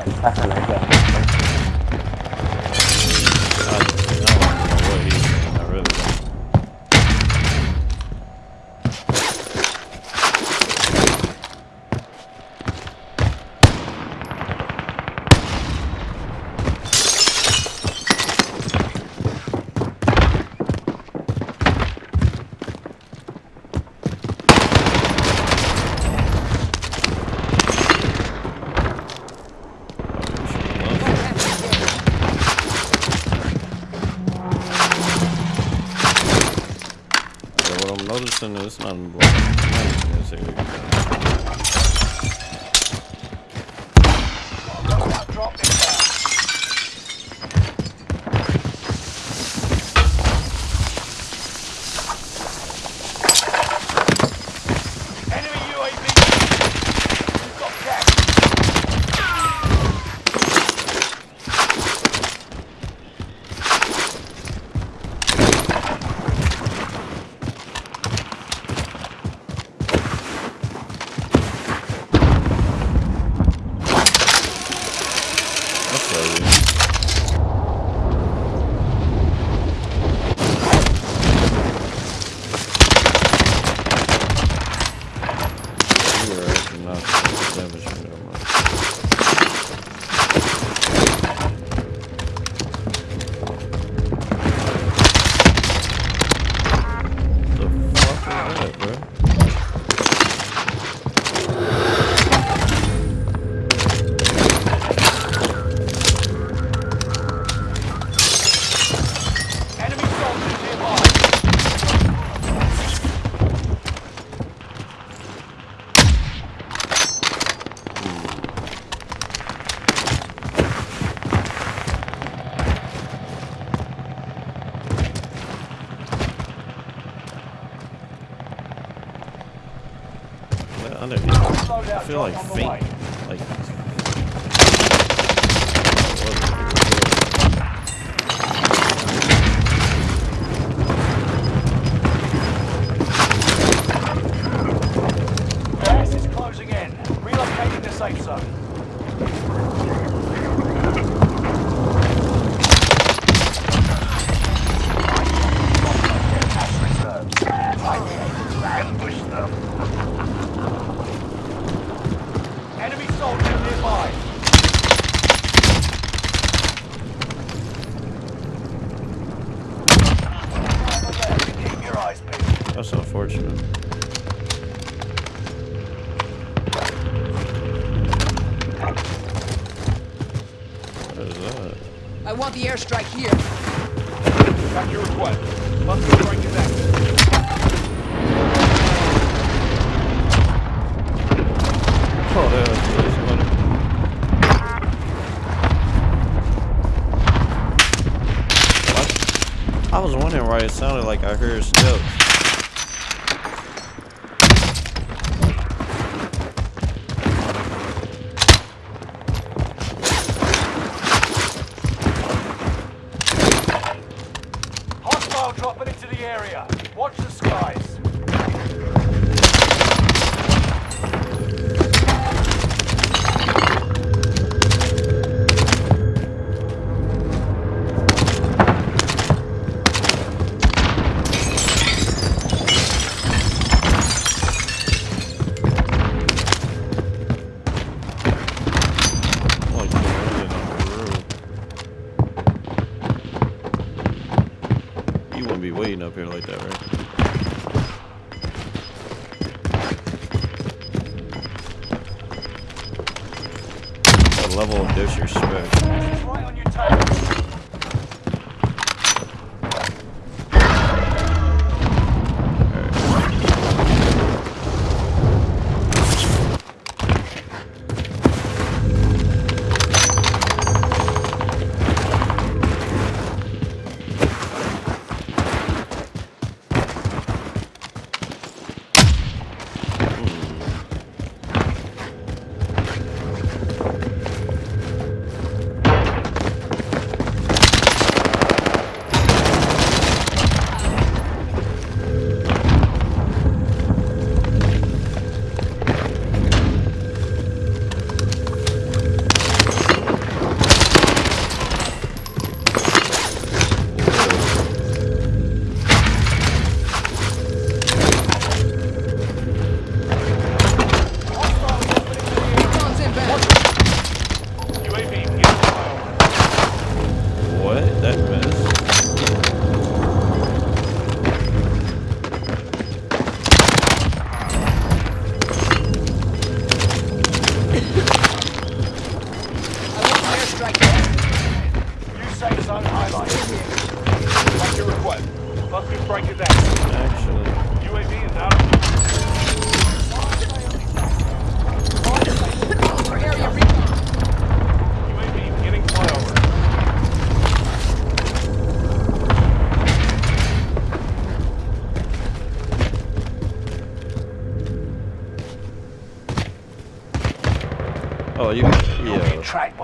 哎，他上来一下，我这边。algo. feel like faint. is that? I want the airstrike here. Got your request. Cluster strike is active. Oh, there is somebody. What? I was wondering why it sounded like I heard steps. level of disrespect.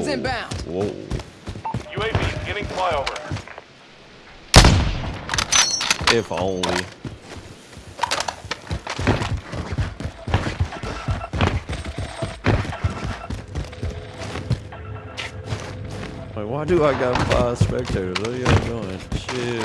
Whoa. inbound. Whoa. UAV is getting flyover. If only. Why do I got five spectators? What are y'all doing? Shit.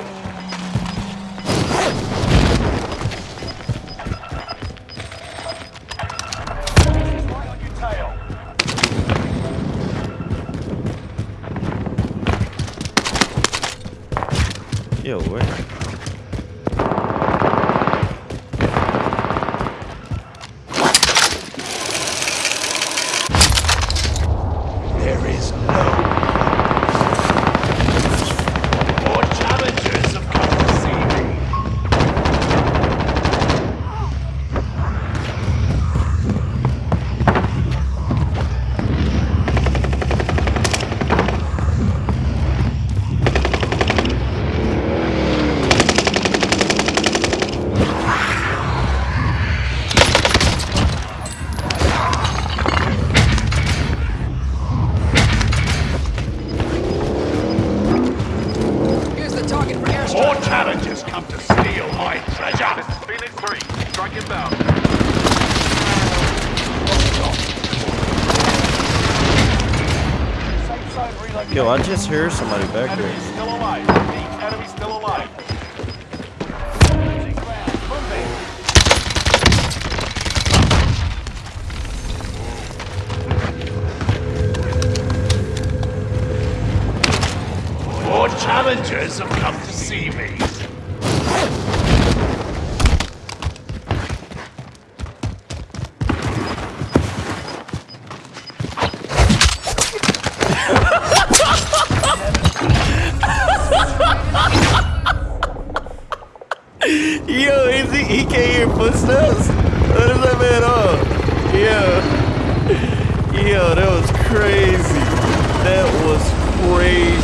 Bye. Yo, I just hear somebody back there. Enemy still alive. The enemy still alive. More challengers have come to see me. Bye.